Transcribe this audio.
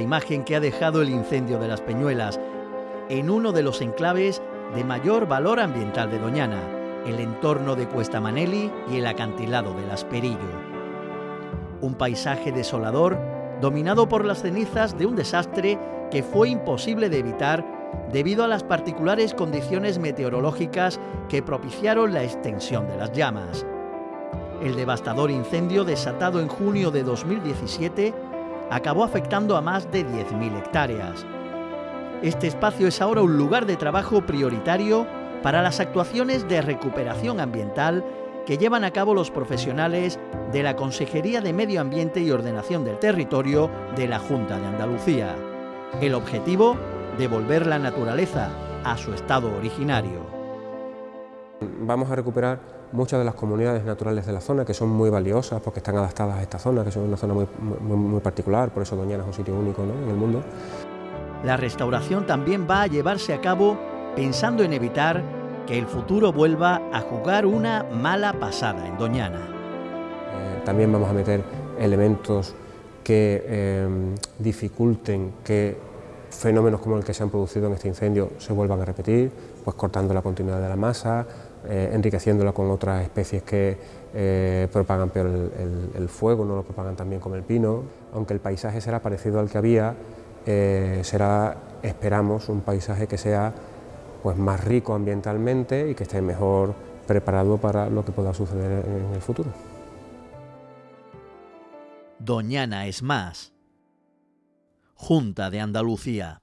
imagen que ha dejado el incendio de las Peñuelas en uno de los enclaves de mayor valor ambiental de Doñana, el entorno de Cuesta Maneli y el acantilado del Asperillo. Un paisaje desolador dominado por las cenizas de un desastre que fue imposible de evitar debido a las particulares condiciones meteorológicas que propiciaron la extensión de las llamas. El devastador incendio desatado en junio de 2017 acabó afectando a más de 10.000 hectáreas. Este espacio es ahora un lugar de trabajo prioritario para las actuaciones de recuperación ambiental que llevan a cabo los profesionales de la Consejería de Medio Ambiente y Ordenación del Territorio de la Junta de Andalucía. El objetivo, devolver la naturaleza a su estado originario. Vamos a recuperar muchas de las comunidades naturales de la zona que son muy valiosas porque están adaptadas a esta zona, que son una zona muy, muy, particular, por eso Doñana es un sitio único en el mundo. La restauración también va a llevarse a cabo pensando en evitar que el futuro vuelva a jugar una mala pasada en Doñana. Eh, también vamos a meter elementos que eh, dificulten que fenómenos como el que se han producido en este incendio se vuelvan a repetir, pues cortando la continuidad de la masa, eh, enriqueciéndola con otras especies que propagan peor el, fuego, no lo propagan también como el pino, aunque el paisaje será parecido al que había, será, esperamos, un paisaje que sea pues más rico ambientalmente y que esté mejor preparado para lo que pueda suceder en el futuro. Doñana es más. Junta de Andalucía.